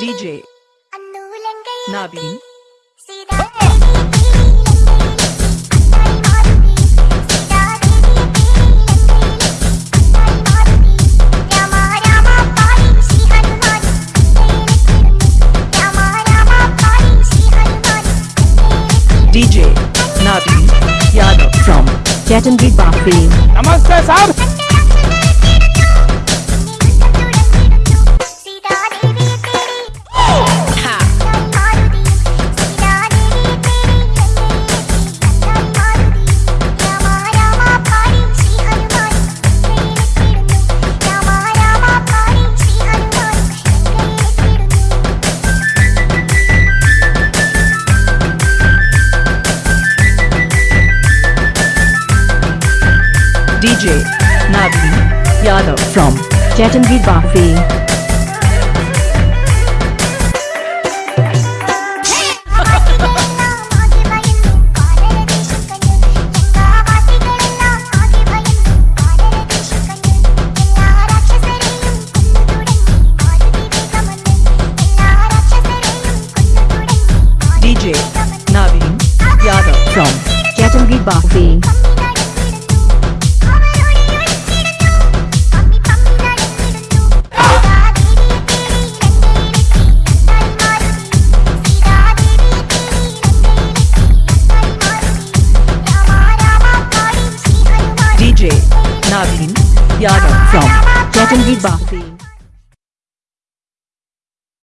DJ Nabin DJ Nabi Yadav from Jatanri Bafin. Namaste, sir. DJ Naveen Yadav from Chattangri Bafri DJ Naveen Yadav from Chattangri Bafri नागिन Yadav from चैटन B बात